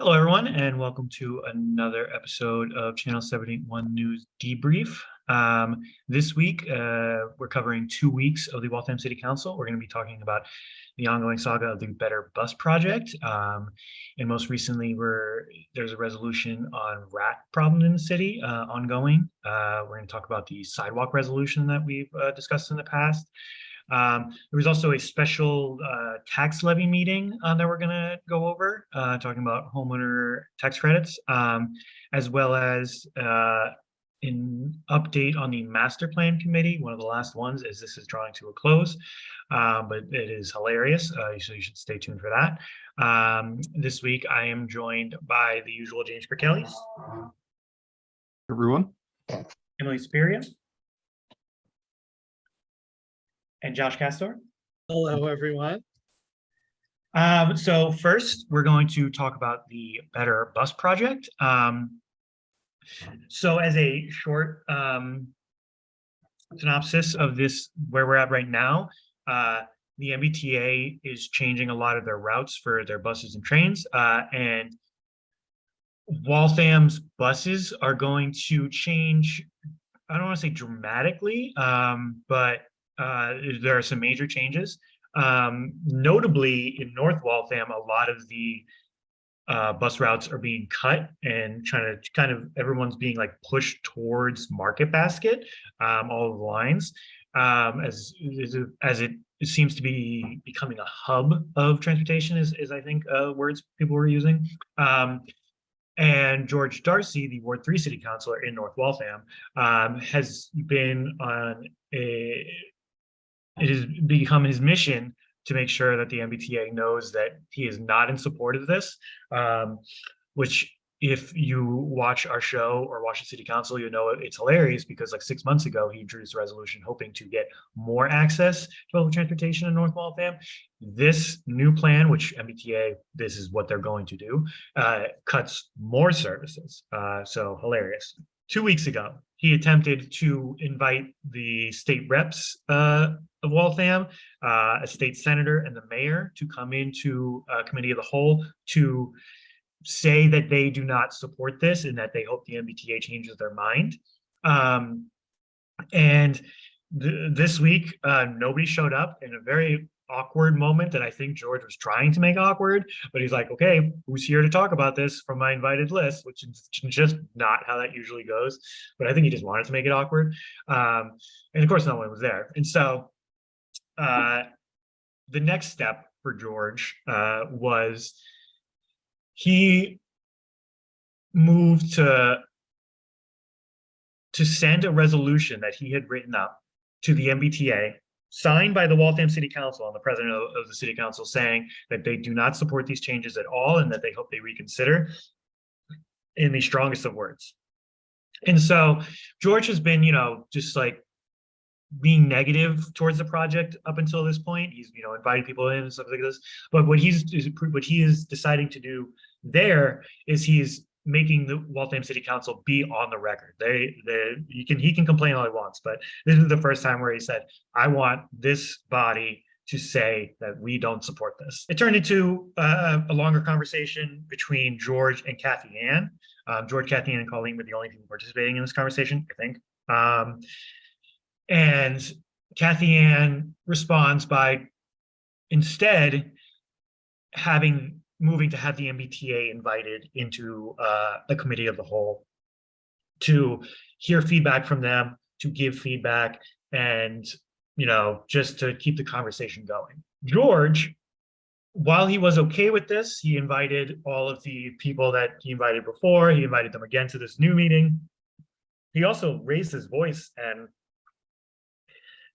Hello, everyone, and welcome to another episode of Channel 781 News Debrief. Um, this week, uh, we're covering two weeks of the Waltham City Council. We're going to be talking about the ongoing saga of the Better Bus Project. Um, and most recently, we're, there's a resolution on rat problem in the city uh, ongoing. Uh, we're going to talk about the sidewalk resolution that we've uh, discussed in the past. Um, there was also a special uh, tax levy meeting uh, that we're going to go over, uh, talking about homeowner tax credits, um, as well as uh, an update on the master plan committee. One of the last ones as this is drawing to a close, uh, but it is hilarious, uh, so you should stay tuned for that. Um, this week, I am joined by the usual James Kirkelly, Everyone, Emily Speria, and Josh Castor. Hello, everyone. Um, so first, we're going to talk about the Better Bus Project. Um, so as a short um, synopsis of this, where we're at right now, uh, the MBTA is changing a lot of their routes for their buses and trains, uh, and Waltham's buses are going to change, I don't want to say dramatically, um, but uh, there are some major changes. Um, notably in North Waltham, a lot of the uh, bus routes are being cut and trying to kind of everyone's being like pushed towards Market Basket, um, all of the lines, um, as as it seems to be becoming a hub of transportation, is, is I think uh, words people were using. Um, and George Darcy, the Ward 3 City Councilor in North Waltham, um, has been on a it has become his mission to make sure that the MBTA knows that he is not in support of this, um, which if you watch our show or watch the city council, you know it's hilarious because like six months ago, he introduced a resolution hoping to get more access to public transportation in North Waltham. This new plan, which MBTA, this is what they're going to do, uh, cuts more services. Uh, so hilarious. Two weeks ago, he attempted to invite the state reps uh, of Waltham, uh, a state senator and the mayor to come into a committee of the whole to say that they do not support this and that they hope the MBTA changes their mind. Um, and th this week, uh, nobody showed up in a very awkward moment that I think George was trying to make awkward, but he's like, okay, who's here to talk about this from my invited list, which is just not how that usually goes. But I think he just wanted to make it awkward. Um, and of course, no one was there. And so uh, the next step for George uh, was he moved to to send a resolution that he had written up to the MBTA signed by the Waltham City Council and the president of, of, the city council saying that they do not support these changes at all and that they hope they reconsider in the strongest of words. And so George has been, you know, just like being negative towards the project up until this point. He's, you know, inviting people in and stuff like this. But what he's what he is deciding to do there is he's making the Waltham City Council be on the record. They, they, you can, he can complain all he wants, but this is the first time where he said, I want this body to say that we don't support this. It turned into uh, a longer conversation between George and Kathy Ann. Um, George, Kathy Ann, and Colleen were the only people participating in this conversation, I think. Um, and Kathy Ann responds by instead having moving to have the MBTA invited into uh, the committee of the whole to hear feedback from them, to give feedback, and you know, just to keep the conversation going. George, while he was okay with this, he invited all of the people that he invited before, he invited them again to this new meeting. He also raised his voice and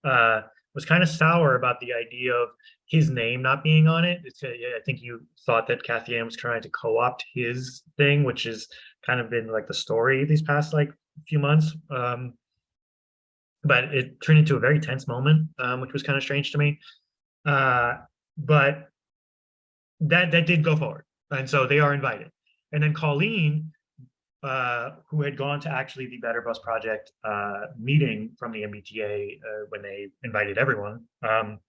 uh, was kind of sour about the idea of his name not being on it. It's, I think you thought that Kathy Ann was trying to co-opt his thing, which has kind of been like the story these past like few months. Um, but it turned into a very tense moment, um, which was kind of strange to me. Uh, but that that did go forward, and so they are invited. And then Colleen uh, who had gone to actually the Better Bus Project uh, meeting from the MBTA uh, when they invited everyone. Um,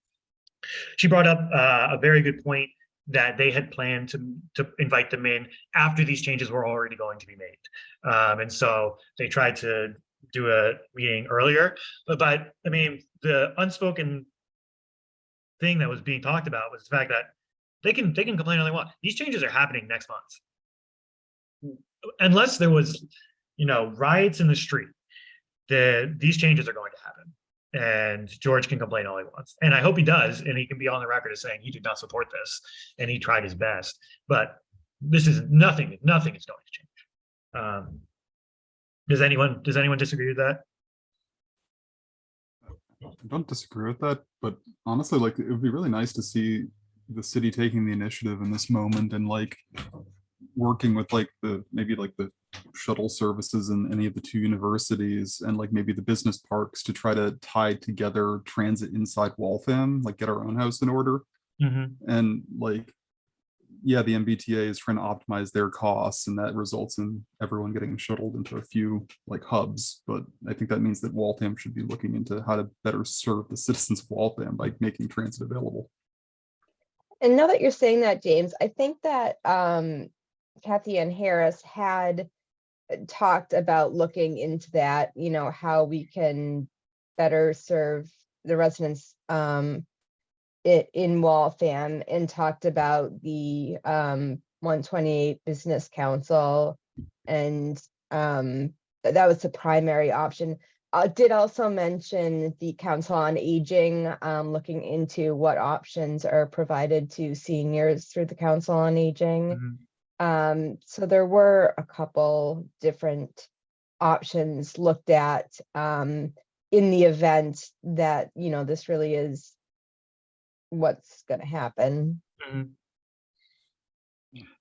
she brought up uh, a very good point that they had planned to, to invite them in after these changes were already going to be made. Um, and so they tried to do a meeting earlier, but, but, I mean, the unspoken thing that was being talked about was the fact that they can, they can complain all they want. These changes are happening next month. Unless there was, you know, riots in the street, the, these changes are going to happen. And George can complain all he wants. And I hope he does. And he can be on the record as saying he did not support this and he tried his best. But this is nothing, nothing is going to change. Um, does anyone, does anyone disagree with that? I don't disagree with that, but honestly, like, it would be really nice to see the city taking the initiative in this moment and like working with like the, maybe like the shuttle services in any of the two universities and like maybe the business parks to try to tie together transit inside Waltham, like get our own house in order. Mhm. And like, yeah, the MBTA is trying to optimize their costs and that results in everyone getting shuttled into a few like hubs. But I think that means that Waltham should be looking into how to better serve the citizens of Waltham by making transit available. And now that you're saying that, James, I think that um Kathy Ann Harris had uh, talked about looking into that, you know, how we can better serve the residents um in Waltham and talked about the um one twenty-eight Business Council and um that was the primary option. I did also mention the Council on Aging, um, looking into what options are provided to seniors through the Council on Aging. Mhm. Um, so there were a couple different options looked at, um, in the event that, you know, this really is what's gonna happen. Mhm.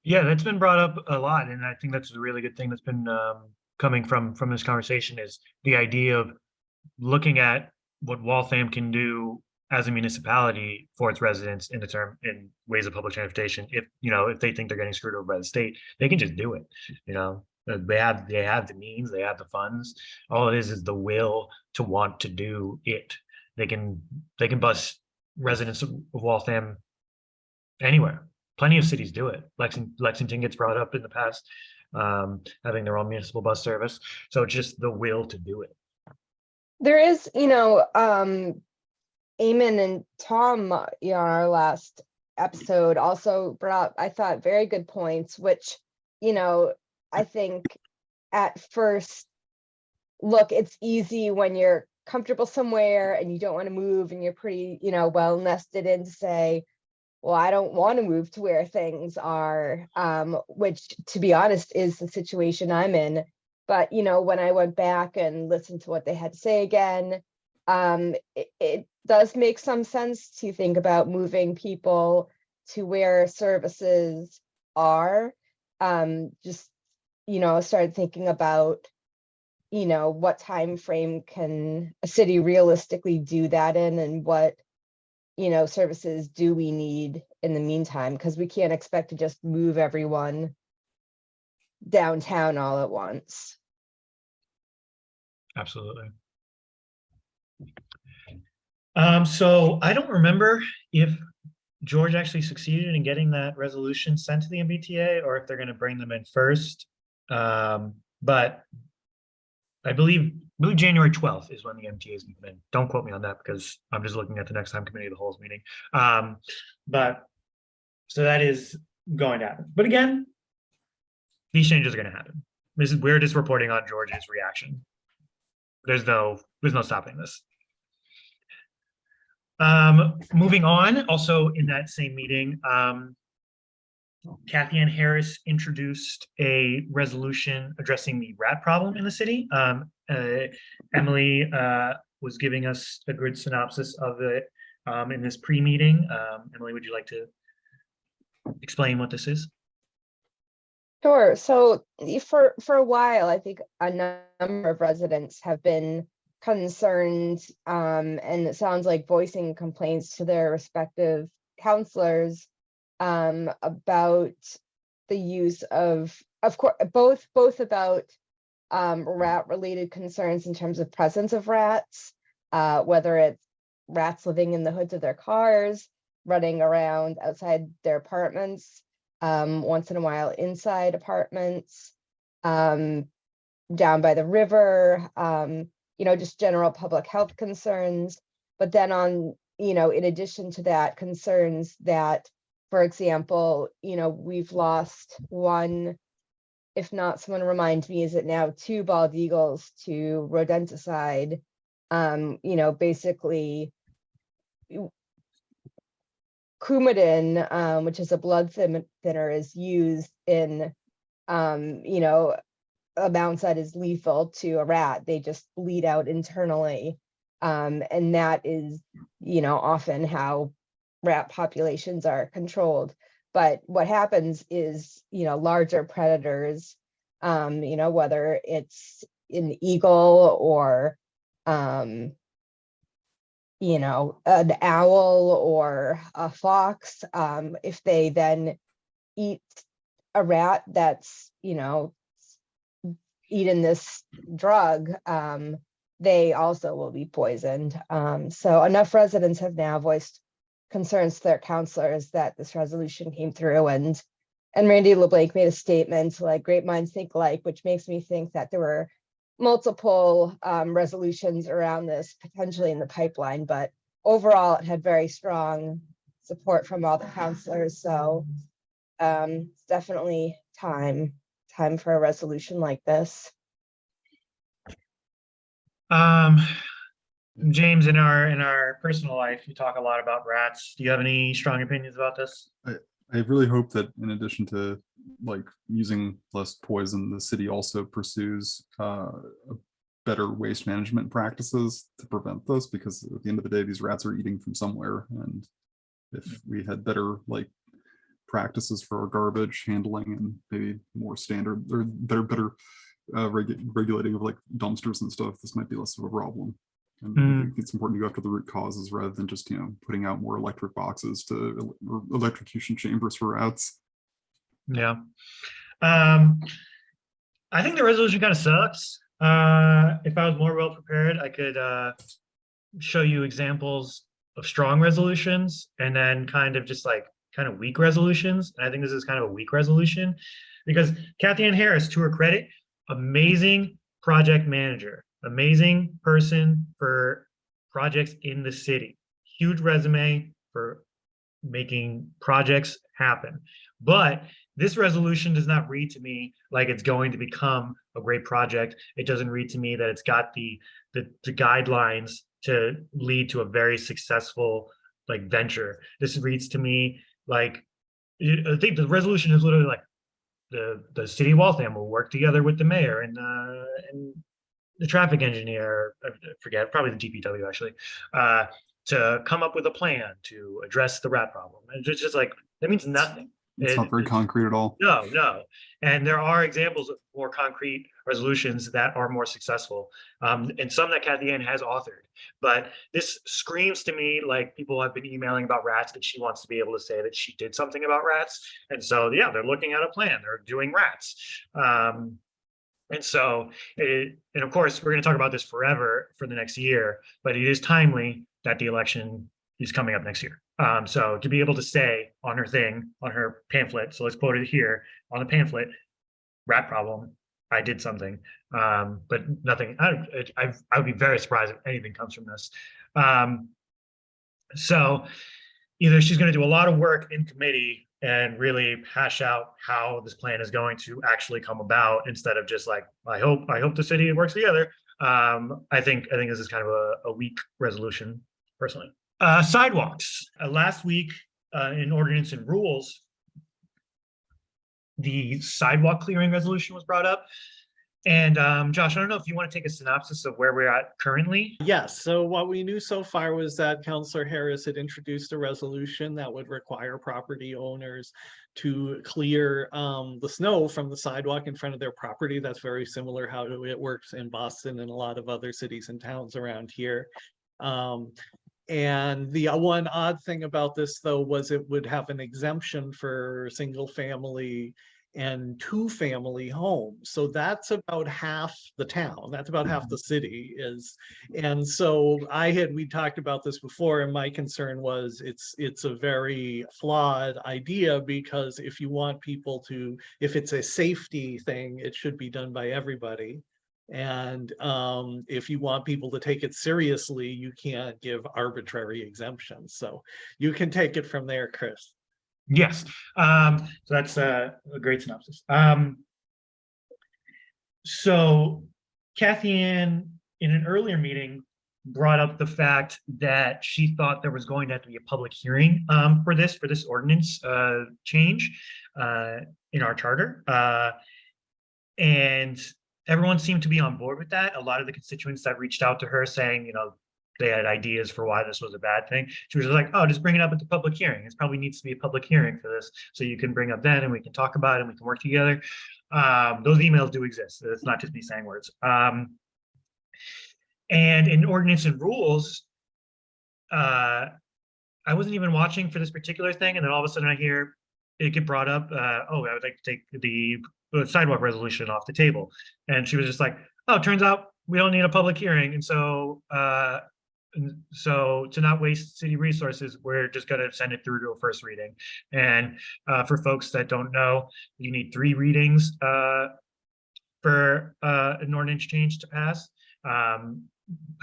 Yeah, that's been brought up a lot, and I think that's a really good thing that's been um, coming from from this conversation is the idea of looking at what Waltham can do as a municipality for its residents in the term in ways of public transportation. If you know if they think they're getting screwed over by the state, they can just do it. You know, Uh, they have they have the means, they have the funds. All it is is the will to want to do it. They can they can bus residents of Waltham anywhere. Plenty of cities do it. Lexington, Lexington gets brought up in the past, um, having their own municipal bus service. So just the will to do it. There is, you know, um, Eamon and Tom, uh, you know, on our last episode also brought I thought, very good points, which, you know, I think at first look, it's easy when you're comfortable somewhere and you don't want to move and you're pretty, you know, well nested in to say, well, I don't want to move to where things are, um, which to be honest is the situation I'm in. But, you know, when I went back and listened to what they had to say again, um, it, it does make some sense to think about moving people to where services are. Um, just, you know, started thinking about, you know, what time frame can a city realistically do that in and what, you know, services do we need in the meantime? Because we can't expect to just move everyone downtown all at once. Absolutely. Um, so I don't remember if George actually succeeded in getting that resolution sent to the MBTA or if they're gonna bring them in first. Um, but I believe, I believe January twelfth is when the MTA is moving in. Don't quote me on that because I'm just looking at the next time committee of the whole's meeting. Um, but so that is going to happen. But again, these changes are gonna happen. This is, we're just reporting on George's reaction. There's no, there's no stopping this. Um, moving on, also in that same meeting, um, Kathy Ann Harris introduced a resolution addressing the rat problem in the city. Um, uh, Emily, uh, was giving us a good synopsis of it, um, in this pre-meeting. Um, Emily, would you like to explain what this is? Sure. So for for a while, I think a number of residents have been concerned, um, and it sounds like voicing complaints to their respective councilors um, about the use of, of course, both both about um, rat-related concerns in terms of presence of rats, uh, whether it's rats living in the hoods of their cars, running around outside their apartments, um, once in a while inside apartments, um, down by the river, um, you know, just general public health concerns. But then on, you know, in addition to that, concerns that, for example, you know, we've lost one, if not, someone remind me, is it now two bald eagles to rodenticide? Um, you know, basically Coumadin, um, which is a blood thin- thinner, is used in, um, you know, amounts that is lethal to a rat. They just bleed out internally. Um, and that is, you know, often how rat populations are controlled. But what happens is, you know, larger predators, um, you know, whether it's an eagle or, um, you know, an owl or a fox, um, if they then eat a rat that's, you know, eaten this drug, um, they also will be poisoned. Um, so enough residents have now voiced concerns to their councilors that this resolution came through and and Randy LeBlanc made a statement like great minds think alike, which makes me think that there were multiple um, resolutions around this potentially in the pipeline, but overall it had very strong support from all the councilors. So um, it's definitely time, time for a resolution like this. Um, James, in our, in our personal life, you talk a lot about rats. Do you have any strong opinions about this? I really hope that in addition to like using less poison, the city also pursues uh, better waste management practices to prevent this, because at the end of the day, these rats are eating from somewhere. And if we had better like practices for our garbage handling and maybe more standard or better, better uh, regu- regulating of like dumpsters and stuff, this might be less of a problem. And Mm. it's important to go after the root causes rather than just, you know, putting out more electric boxes to or electrocution chambers for rats. Yeah. Um, I think the resolution kind of sucks. Uh, if I was more well prepared, I could, uh, show you examples of strong resolutions and then kind of just like kind of weak resolutions. And I think this is kind of a weak resolution because Kathy Ann Harris, to her credit, amazing project manager, amazing person for projects in the city. Huge resume for making projects happen. But this resolution does not read to me like it's going to become a great project. It doesn't read to me that it's got the the, the guidelines to lead to a very successful like venture. This reads to me like I think the resolution is literally like the the city of Waltham will work together with the mayor and uh and the traffic engineer, I forget, probably the DPW actually, uh, to come up with a plan to address the rat problem. And it's just like, that means nothing. It's It- not very concrete at all. no, no. And there are examples of more concrete resolutions that are more successful, um, and some that Kathy Ann has authored. But this screams to me like people have been emailing about rats that she wants to be able to say that she did something about rats. And so, yeah, they're looking at a plan. They're doing rats. Um, and so, it, and of course, we're going to talk about this forever for the next year, but it is timely that the election is coming up next year. Um, so to be able to say on her thing, on her pamphlet, so let's quote it here on the pamphlet, rat problem, I did something, um, but nothing, I, I, I would be very surprised if anything comes from this. Um, so either she's going to do a lot of work in committee and really hash out how this plan is going to actually come about instead of just like, I hope, I hope the city works together. Um, I think, I think this is kind of a, a weak resolution personally. Uh, sidewalks, uh, last week, uh, in ordinance and rules, the sidewalk clearing resolution was brought up. And, um, Josh, I don't know if you want to take a synopsis of where we're at currently. Yes, so what we knew so far was that Councilor Harris had introduced a resolution that would require property owners to clear um the snow from the sidewalk in front of their property. That's very similar how it works in Boston and a lot of other cities and towns around here. Um, and the uh, one odd thing about this, though, was it would have an exemption for single family and two-family homes. So that's about half the town. That's about half the city is. And so I had, we talked about this before, and my concern was it's, it's a very flawed idea because if you want people to, if it's a safety thing, it should be done by everybody. And um, if you want people to take it seriously, you can't give arbitrary exemptions. So you can take it from there, Chris. Yes, um, so that's a, a great synopsis. Um, so Kathy Ann, in an earlier meeting, brought up the fact that she thought there was going to have to be a public hearing um, for this, for this ordinance uh, change uh, in our charter. Uh, and everyone seemed to be on board with that. A lot of the constituents that reached out to her saying, you know, they had ideas for why this was a bad thing. She was like, oh, just bring it up at the public hearing. It probably needs to be a public hearing for this. So you can bring up then and we can talk about it and we can work together. Um, those emails do exist. It's not just me saying words. Um, and in ordinance and rules, uh, I wasn't even watching for this particular thing. And then all of a sudden I hear it get brought up. Uh, oh, I would like to take the sidewalk resolution off the table. And she was just like, oh, turns out we don't need a public hearing. And so, uh, so to not waste city resources, we're just gonna send it through to a first reading. And uh, for folks that don't know, you need three readings uh, for uh, an ordinance change to pass. Um,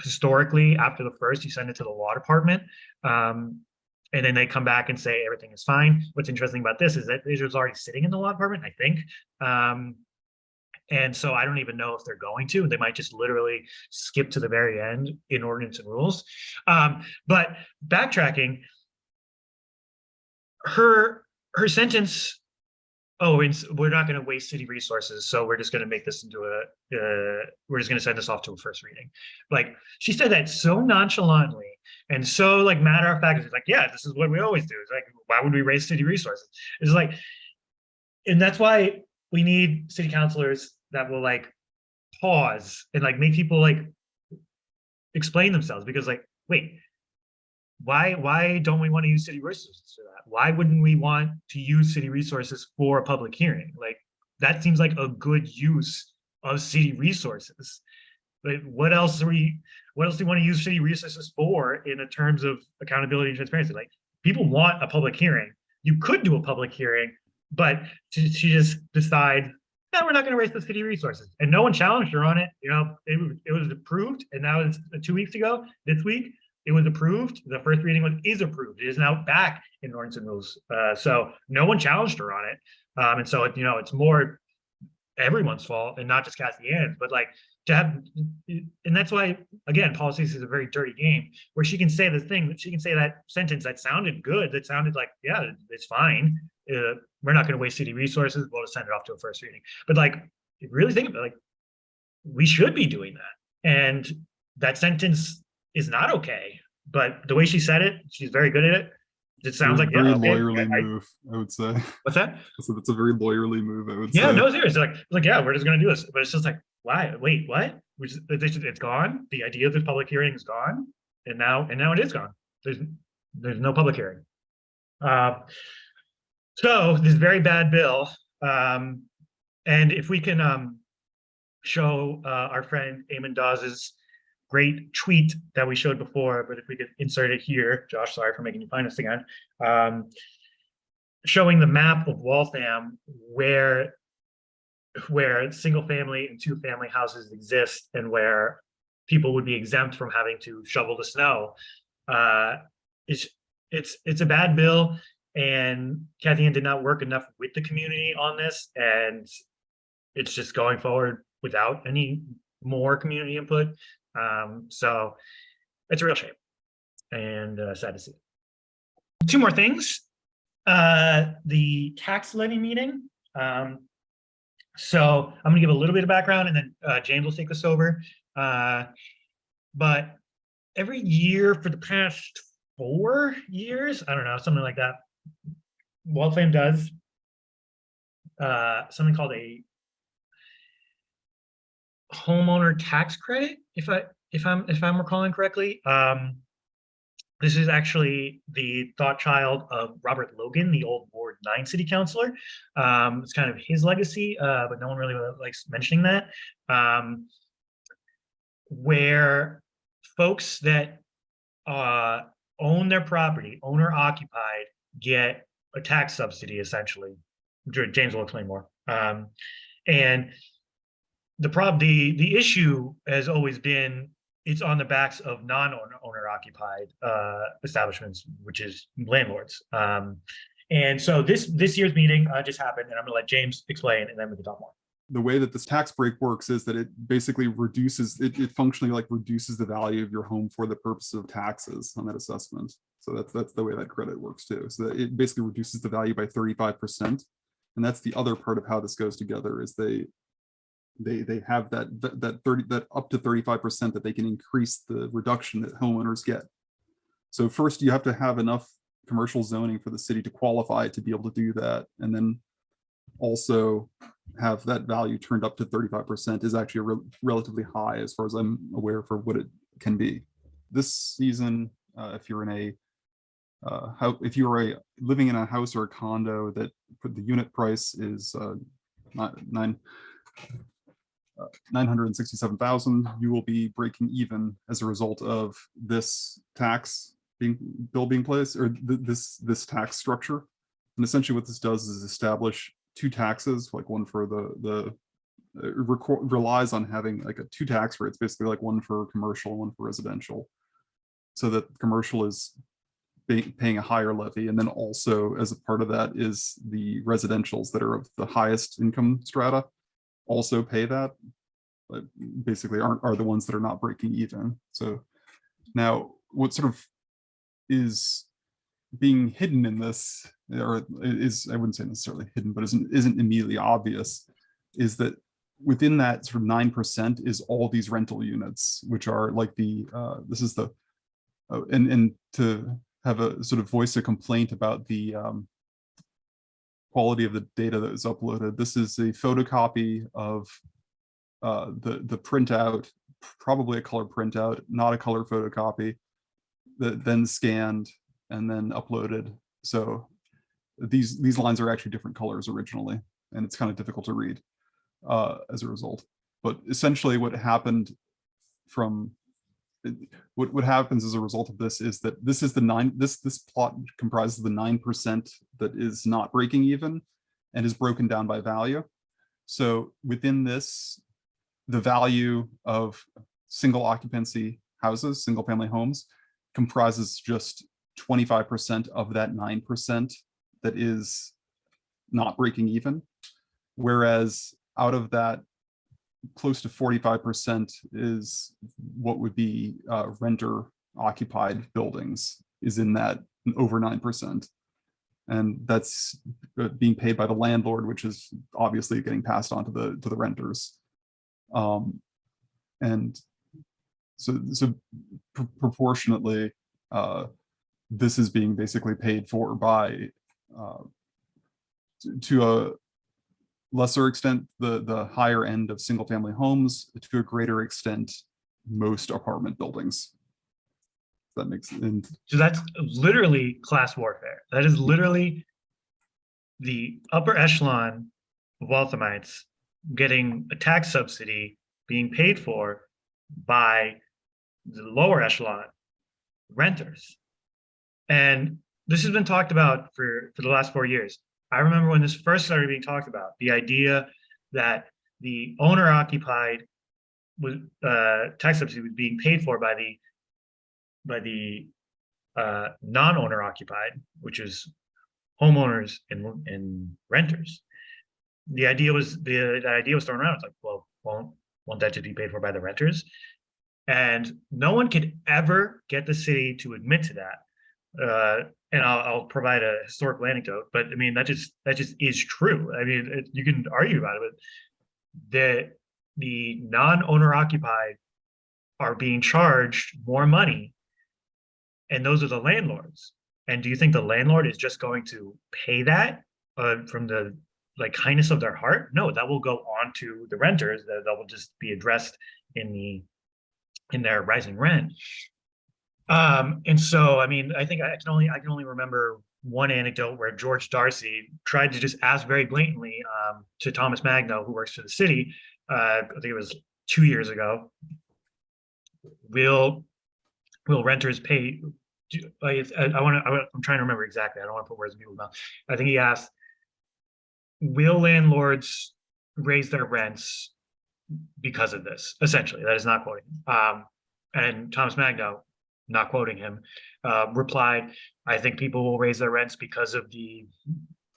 historically, after the first, you send it to the law department. Um, and then they come back and say everything is fine. What's interesting about this is that it was already sitting in the law department, I think. Um, and so I don't even know if they're going to. They might just literally skip to the very end in ordinance and rules. Um, but backtracking, her her sentence. Oh, we're not going to waste city resources, so we're just going to make this into a. Uh, we're just going to send this off to a first reading. Like she said that so nonchalantly and so like matter of fact. It's like, yeah, this is what we always do. It's like, why would we waste city resources? It's like, and that's why we need city councilors that will like pause and like make people like explain themselves because like wait why why don't we want to use city resources for that? Why wouldn't we want to use city resources for a public hearing? Like that seems like a good use of city resources. But what else are we what else do we want to use city resources for in terms of accountability and transparency? Like people want a public hearing. You could do a public hearing but to, just decide no, we're not going to raise the city resources. And no one challenged her on it. You know, it, was- it was approved and now it's uh, two weeks ago, this week, it was approved. The first reading was, is approved. It is now back in ordinance and rules. Uh, so no one challenged her on it. Um, and so, it- you know, it's more everyone's fault and not just Ann's, but like to have, and that's why, again, politics is a very dirty game where she can say the thing, she can say that sentence that sounded good, that sounded like, yeah, it's fine. Uh, we're not going to waste city resources. We'll just send it off to a first reading. But like, really think about it, like, we should be doing that. And that sentence is not okay. But the way she said it, she's very good at it. It sounds like, yeah, Very okay, lawyerly I- move, I would say. what's that? So that's a very lawyerly move, I would Yeah, say. no, seriously, like, like, yeah, we're just gonna do this, but it's just like, why, wait, what? Just, it's, it's gone, the idea of this public hearing is gone, and now, and now it is gone, there's, there's no public hearing. Uh, so, this very bad bill, um, and if we can, um, show, uh, our friend Eamon Dawes's great tweet that we showed before, but if we could insert it here, Josh, sorry for making you find this again, um, showing the map of Waltham where where single family and two family houses exist and where people would be exempt from having to shovel the snow. Uh, it's it's it's a bad bill, and Kathy Ann did not work enough with the community on this, and it's just going forward without any more community input. Um, so it's a real shame and uh, sad to see. Two more things uh, the tax levy meeting. Um, so I'm gonna give a little bit of background and then uh, James will take us over. Uh, but every year for the past four years, I don't know, something like that, Waltham does uh, something called a homeowner tax credit, if I if I'm if I'm recalling correctly. Um, This is actually the thought child of Robert Logan, the old Ward Nine City Councilor. Um, it's kind of his legacy, uh, but no one really likes mentioning that. Um, where folks that uh, own their property, owner occupied, get a tax subsidy essentially. James will explain more. Um, and the prob the the issue has always been it's on the backs of non-owner owner occupied uh, establishments, which is landlords. Um, and so this this year's meeting uh, just happened, and I'm gonna let James explain, and then we can talk more. the way that this tax break works is that it basically reduces, it, it functionally like reduces the value of your home for the purpose of taxes on that assessment. So that's, that's the way that credit works too. So it basically reduces the value by thirty-five percent. And that's the other part of how this goes together is they, they, they have that, that- that thirty, that up to thirty-five percent that they can increase the reduction that homeowners get. So first you have to have enough commercial zoning for the city to qualify to be able to do that. And then also have that value turned up to thirty-five percent is actually a rel- relatively high as far as I'm aware for what it can be. This season, uh, if you're in a uh, how, if you are a living in a house or a condo that the unit price is uh, nine uh, nine hundred and sixty-seven thousand, you will be breaking even as a result of this tax being bill being placed or th- this this tax structure. And essentially what this does is establish two taxes, like one for the, the, it relies on having like a two tax rates, basically like one for commercial, one for residential. So that commercial is paying a higher levy. And then also as a part of that is the residentials that are of the highest income strata also pay that. But basically aren't, are the ones that are not breaking even. So now what sort of is being hidden in this, or is, I wouldn't say necessarily hidden, but isn't, isn't immediately obvious, is that within that sort of nine percent is all these rental units, which are like the, uh, this is the, uh, and, and to have a sort of voice a complaint about the um, quality of the data that was uploaded. This is a photocopy of uh, the, the printout, probably a color printout, not a color photocopy, that then scanned and then uploaded. So these these lines are actually different colors originally, and it's kind of difficult to read uh, as a result. But essentially, what happened from what what happens as a result of this is that this is the nine this this plot comprises the nine percent that is not breaking even and is broken down by value. So within this, the value of single occupancy houses, single family homes, comprises just 25% of that 9% that is not breaking even. Whereas out of that, close to 45% is what would be uh, renter occupied buildings is in that over 9%. And that's uh, being paid by the landlord, which is obviously getting passed on to the to the renters. Um, and so, so pr- proportionately, uh, this is being basically paid for by uh, to- to a lesser extent the the higher end of single family homes to a greater extent most apartment buildings that makes sense. So that's literally class warfare. That is literally the upper echelon of Walthamites getting a tax subsidy being paid for by the lower echelon renters. And this has been talked about for, for the last four years. I remember when this first started being talked about, the idea that the owner occupied was uh, tax subsidy was being paid for by the by the uh, non-owner occupied, which is homeowners and, and renters. The idea was the, idea was thrown around. It's like, well, won't won't that just be paid for by the renters? And no one could ever get the city to admit to that. Uh, and I'll, I'll provide a historical anecdote, but I mean that just that just is true. I mean, it, you can argue about it, but the the non-owner occupied are being charged more money and those are the landlords. And do you think the landlord is just going to pay that uh, from the like kindness of their heart? No, that will go on to the renters. That that will just be addressed in the in their rising rent. Um, and so, I mean, I think I can only, I can only remember one anecdote where George Darcy tried to just ask very blatantly, um, to Thomas Magno, who works for the city, uh, I think it was two years ago. Will, will renters pay, do, I, I wanna, I, am trying to remember exactly, I don't wanna put words in people's mouth. I think he asked, will landlords raise their rents because of this? Essentially, that is not quoting. Um, and Thomas Magno, not quoting him, uh, replied, I think people will raise their rents because of the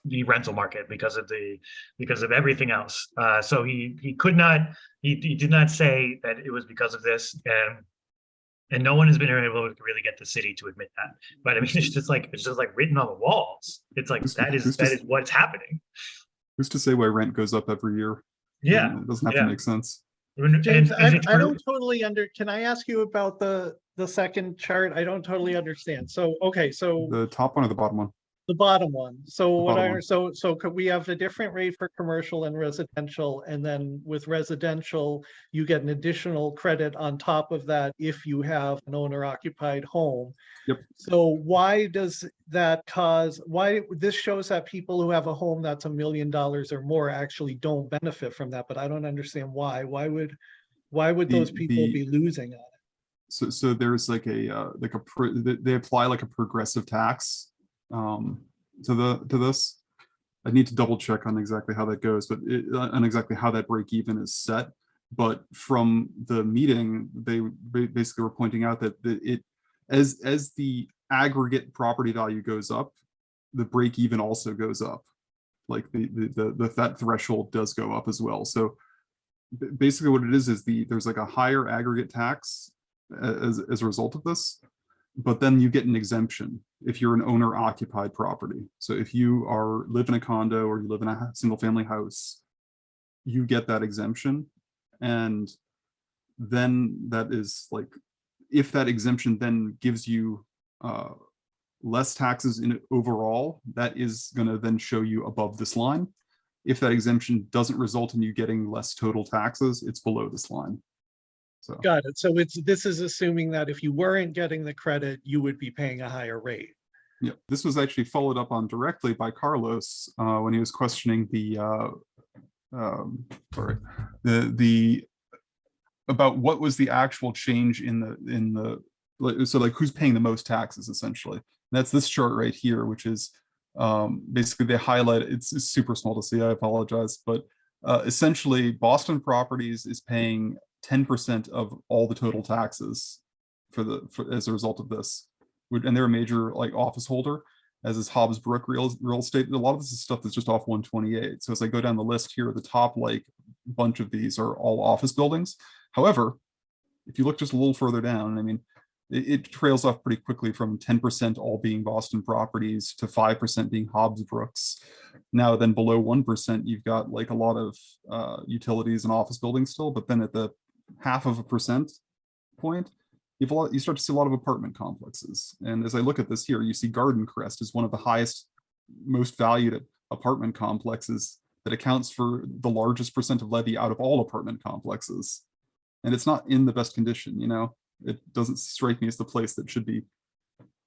the rental market, because of the because of everything else. Uh, so he he could not he, he did not say that it was because of this, and and no one has been able to really get the city to admit that. But I mean, it's just like it's just like written on the walls. It's like Who's- that is who's that to- is what's happening. Who's to say why rent goes up every year? Yeah. It doesn't have yeah. to make sense. And- James, and I, I don't totally under, can I ask you about the, the second chart? I don't totally understand. So, okay, so The top one or the bottom one? The bottom one. So what bottom I, one. so, so could we have a different rate for commercial and residential? And then with residential, you get an additional credit on top of that if you have an owner occupied home. Yep. So why does that cause, why, this shows that people who have a home that's a million dollars or more actually don't benefit from that, but I don't understand why. Why would, why would The- those people the- be losing on it? So, so there's like a, uh, like a, pr- they, they apply like a progressive tax, um, to the, to this. I need to double check on exactly how that goes, but it, uh, on exactly how that break even is set. But from the meeting, they basically were pointing out that it, as, as the aggregate property value goes up, the break even also goes up. Like the, the, the, the, that threshold does go up as well. So basically what it is, is the, there's like a higher aggregate tax as, as a result of this. But then you get an exemption if you're an owner occupied property. So if you are, live in a condo or you live in a single family house, you get that exemption. And then that is like, if that exemption then gives you uh, less taxes in overall, that is gonna then show you above this line. If that exemption doesn't result in you getting less total taxes, it's below this line. So. Got it. So it's, this is assuming that if you weren't getting the credit, you would be paying a higher rate. Yeah, this was actually followed up on directly by Carlos uh, when he was questioning the, uh, um, sorry, the, the, about what was the actual change in the, in the, so like who's paying the most taxes essentially? That's this chart right here, which is um, basically they highlight, it's, it's super small to see, I apologize, but uh, essentially Boston Properties is paying 10% of all the total taxes for the, for, as a result of this and they're a major like office holder, as is Hobbs Brook Real, Real Estate. A lot of this is stuff that's just off one twenty-eight. So as I go down the list here, at the top like a bunch of these are all office buildings. However, if you look just a little further down, I mean, it, it trails off pretty quickly from ten percent all being Boston properties to five percent being Hobbs Brooks. Now then below one percent, you've got like a lot of uh, utilities and office buildings still, but then at the half of a percent point, lot, you start to see a lot of apartment complexes. And as I look at this here, you see Garden Crest is one of the highest, most valued apartment complexes that accounts for the largest percent of levy out of all apartment complexes. And it's not in the best condition, you know, it doesn't strike me as the place that should be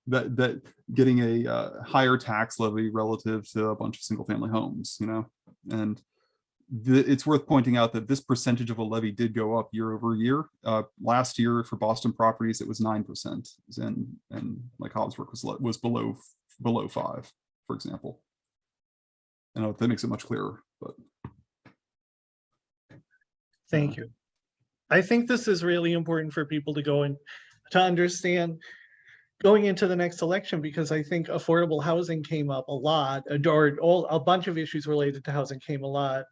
that, that getting a uh, higher tax levy relative to a bunch of single family homes, you know, and the, it's worth pointing out that this percentage of a levy did go up year over year. Uh, last year for Boston properties, it was nine percent, and and like Hobbs Brook was was below below five, for example. I know that makes it much clearer, but Thank you. I think this is really important for people to go and to understand going into the next election, because I think affordable housing came up a lot, or all, a bunch of issues related to housing came a lot,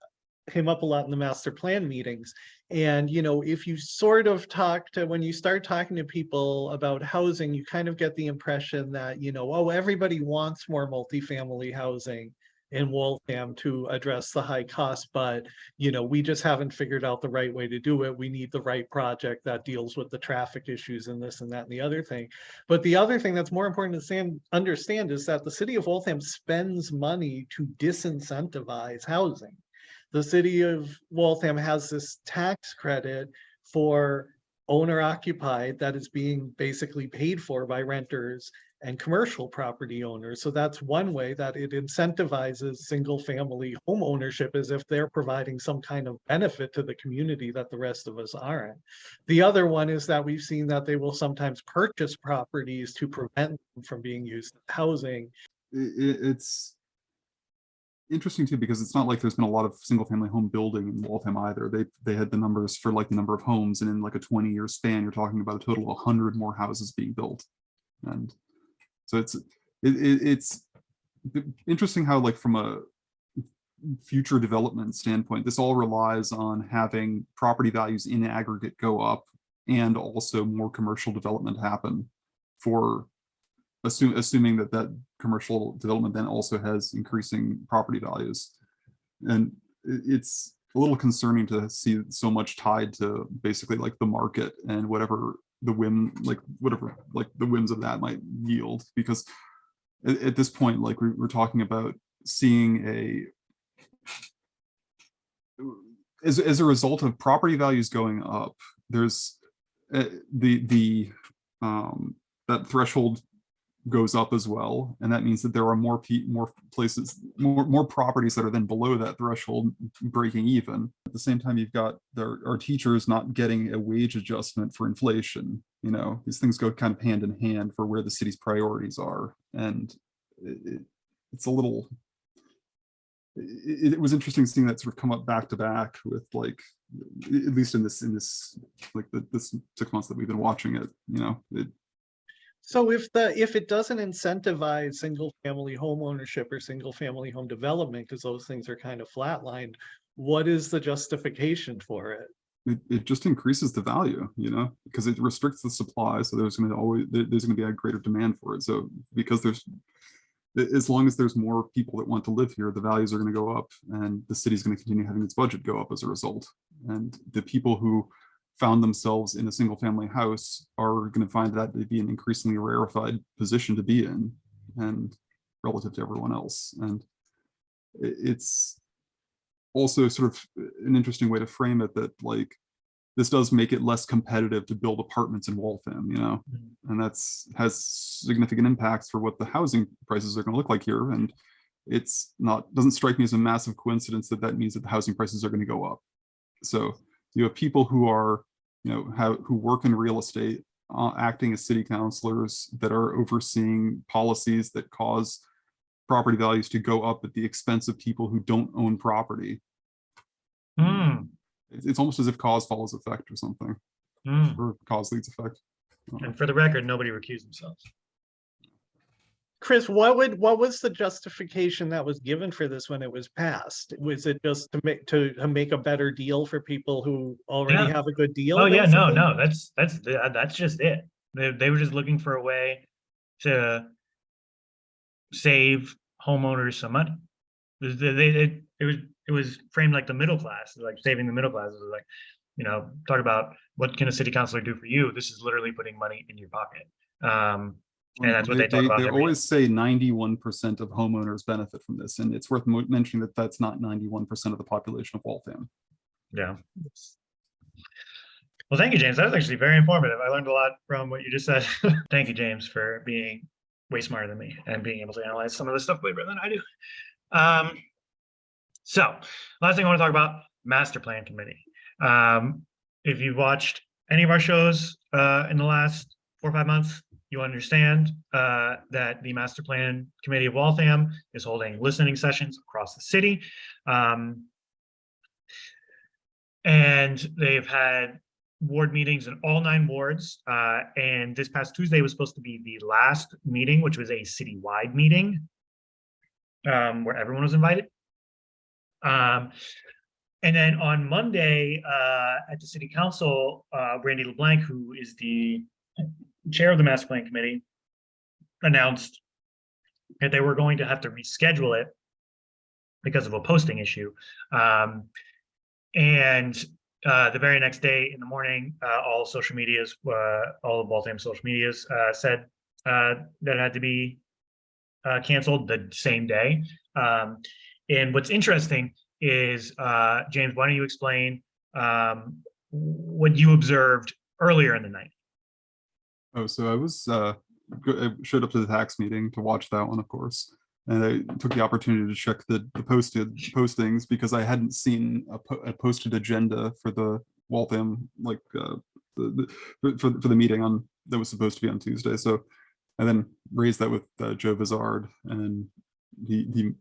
came up a lot in the master plan meetings. And, you know, if you sort of talk to, when you start talking to people about housing, you kind of get the impression that, you know, oh, everybody wants more multifamily housing in Waltham to address the high cost, but you know, we just haven't figured out the right way to do it. We need the right project that deals with the traffic issues and this and that and the other thing. But the other thing that's more important to stand, understand is that the city of Waltham spends money to disincentivize housing. The city of Waltham has this tax credit for owner occupied that is being basically paid for by renters and commercial property owners. So that's one way that it incentivizes single family home ownership as if they're providing some kind of benefit to the community that the rest of us aren't. The other one is that we've seen that they will sometimes purchase properties to prevent them from being used as housing. it's interesting too, because it's not like there's been a lot of single family home building in Waltham either. They, they had the numbers for like the number of homes and in like a twenty year span, you're talking about a total of hundred more houses being built. And so it's, it, it, it's interesting how like from a future development standpoint, this all relies on having property values in aggregate go up and also more commercial development happen for assume, assuming that that commercial development then also has increasing property values. And it's a little concerning to see so much tied to basically like the market and whatever the whim, like whatever, like the whims of that might yield, because at, at this point, like we we're talking about seeing a as, as a result of property values going up, there's uh, the, the, um, that threshold goes up as well. And that means that there are more more places, more, more properties that are then below that threshold breaking even. At the same time, you've got there our teachers not getting a wage adjustment for inflation. You know, these things go kind of hand in hand for where the city's priorities are. And it- it's a little, it, it was interesting seeing that sort of come up back to back with like, at least in this, in this, like the, this six months that we've been watching it, you know, it, So if the, if it doesn't incentivize single family home ownership or single family home development, because those things are kind of flatlined, what is the justification for it? it, it just increases the value, you know, because it restricts the supply. So there's going to always, there's going to be a greater demand for it. So because there's, as long as there's more people that want to live here, the values are going to go up and the city's going to continue having its budget go up as a result. And the people who found themselves in a single family house are going to find that to be an increasingly rarefied position to be in and relative to everyone else. And it's, also sort of an interesting way to frame it that like this does make it less competitive to build apartments in Waltham, you know, Mhm. and that's has significant impacts for what the housing prices are going to look like here. And it's not doesn't strike me as a massive coincidence that that means that the housing prices are going to go up. So you have people who are, you know, have who work in real estate, uh, acting as city councilors that are overseeing policies that cause property values to go up at the expense of people who don't own property. Hmm, It's, it's almost as if cause follows effect or something, hmm. or cause leads effect. And for the record, nobody recused themselves. Chris, what would, what was the justification that was given for this when it was passed? Was it just to make, to, to make a better deal for people who already Yeah. have a good deal? Oh, yeah, no, no, that's, that's, that's just it. They, they were just looking for a way to save homeowners some money. They, they, it, it was, it was framed like the middle class, like saving the middle class, It was like, you know, talk about what can a city councilor do for you? This is literally putting money in your pocket. Um, and that's what they talk about. They always say ninety-one percent of homeowners benefit from this, and it's worth mentioning that that's not ninety-one percent of the population of Waltham. Yeah. Well, thank you, James. That was actually very informative. I learned a lot from what you just said. Thank you, James, for being way smarter than me and being able to analyze some of this stuff way better than I do. Um, so last thing I want to talk about, master plan committee. Um, if you've watched any of our shows uh, in the last four or five months, you understand uh, that the master plan committee of Waltham is holding listening sessions across the city. Um, and they've had ward meetings in all nine wards. Uh, and this past Tuesday was supposed to be the last meeting, which was a citywide meeting um, where everyone was invited. Um, and then on Monday uh, at the city council, uh, Randy LeBlanc, who is the chair of the master plan committee, announced that they were going to have to reschedule it because of a posting issue. Um, and uh, the very next day in the morning, uh, all social medias, uh, all of Waltham social medias uh, said uh, that it had to be uh, canceled the same day. Um, and what's interesting is, James, why don't you explain um, what you observed earlier in the night. Oh, so I was, uh, I showed up to the tax meeting to watch that one, of course. And I took the opportunity to check the, the posted postings because I hadn't seen a, po- a posted agenda for the Waltham, like, uh, the, the, for, for the meeting on, that was supposed to be on Tuesday. So I then raised that with uh, Joe Vizard and he, he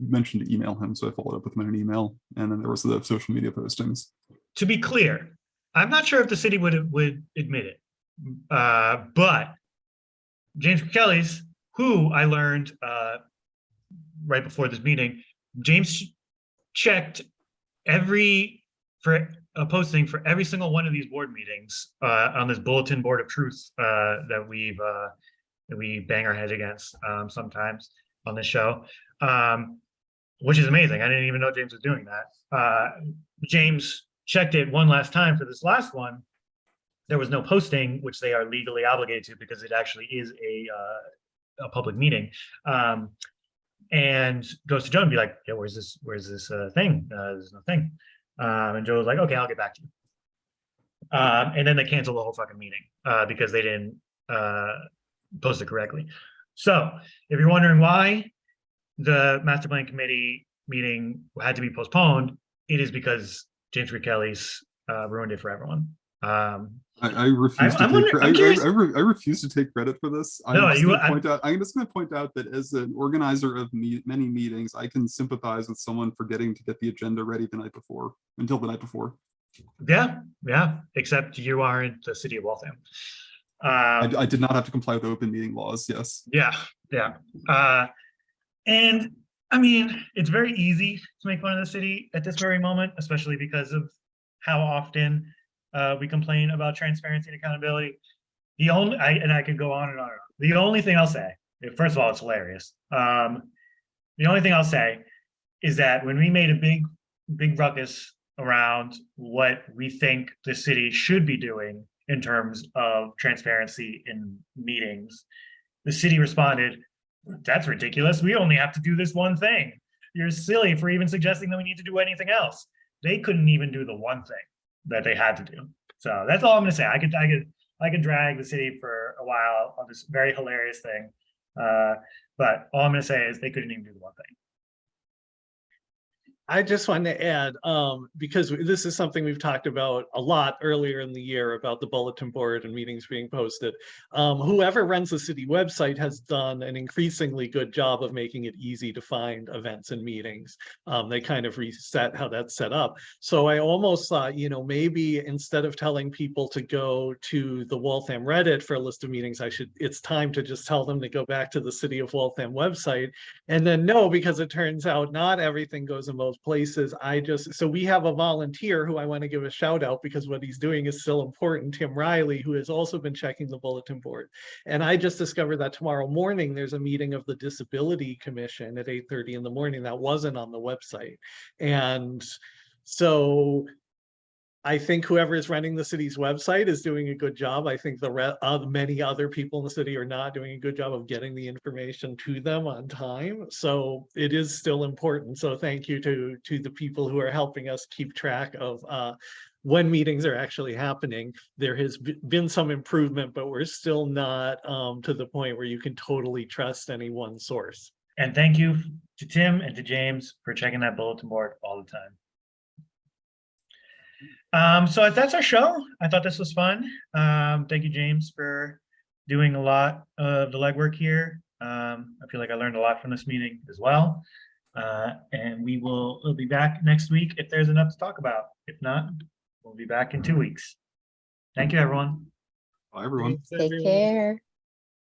mentioned to email him. So I followed up with him in an email and then there was the social media postings. To be clear, I'm not sure if the city would, would admit it. Uh, but James Kelly's, who I learned, uh, right before this meeting, James checked every, for a posting for every single one of these board meetings, uh, on this bulletin board of truth, uh, that we've, uh, that we bang our heads against, um, sometimes on this show. Um, which is amazing. I didn't even know James was doing that. Uh, James checked it one last time for this last one. There was no posting, which they are legally obligated to because it actually is a, uh, a public meeting. Um, and goes to Joe and be like, yeah, where's this, where's this, uh, thing? Uh, there's no thing. Um, and Joe was like, okay, I'll get back to you. Um, and then they canceled the whole fucking meeting, uh, because they didn't, uh, post it correctly. So if you're wondering why the master plan committee meeting had to be postponed, it is because James Kelly's uh, ruined it for everyone. Um, I, I refuse to I'm take, I'm I, I, I re- I refuse to take credit for this. I'm No, just you- gonna I'm- point out, I'm just gonna point out that as an organizer of me, many meetings, I can sympathize with someone forgetting to get the agenda ready the night before, until the night before. yeah, yeah, except you are in the city of Waltham. I, Um, I did not have to comply with open meeting laws, yes. Yeah, yeah. Uh, and I mean, it's very easy to make fun of the city at this very moment, especially because of how often uh, we complain about transparency and accountability. The only, I, and I could go on and on. The only thing I'll say, first of all, it's hilarious. Um, the only thing I'll say is that when we made a big, big ruckus around what we think the city should be doing in terms of transparency in meetings, the city responded, that's ridiculous. We only have to do this one thing. You're silly for even suggesting that we need to do anything else. They couldn't even do the one thing that they had to do. So that's all I'm gonna say. I could, I could, I could drag the city for a while on this very hilarious thing. Uh, but all I'm gonna say is they couldn't even do the one thing. I just wanted to add, um, because this is something we've talked about a lot earlier in the year about the bulletin board and meetings being posted. Um, whoever runs the city website has done an increasingly good job of making it easy to find events and meetings. Um, they kind of reset how that's set up. So I almost thought, you know, maybe instead of telling people to go to the Waltham Reddit for a list of meetings, I should, it's time to just tell them to go back to the city of Waltham website and then no, because it turns out not everything goes in those places. I just, so we have a volunteer who I want to give a shout out because what he's doing is still important, Tim Riley, who has also been checking the bulletin board. And I just discovered that tomorrow morning, there's a meeting of the Disability Commission at eight thirty in the morning that wasn't on the website. And so I think whoever is running the city's website is doing a good job. I think the uh, many other people in the city are not doing a good job of getting the information to them on time. So it is still important. So thank you to to the people who are helping us keep track of uh, when meetings are actually happening. There has been some improvement, but we're still not um, to the point where you can totally trust any one source. And thank you to Tim and to James for checking that bulletin board all the time. Um, so that's our show. I thought this was fun. Um, thank you, James, for doing a lot of the legwork here. Um, I feel like I learned a lot from this meeting as well. Uh, and we will, we'll be back next week if there's enough to talk about. If not, we'll be back in two weeks. Thank you, everyone. Bye, everyone. Take care.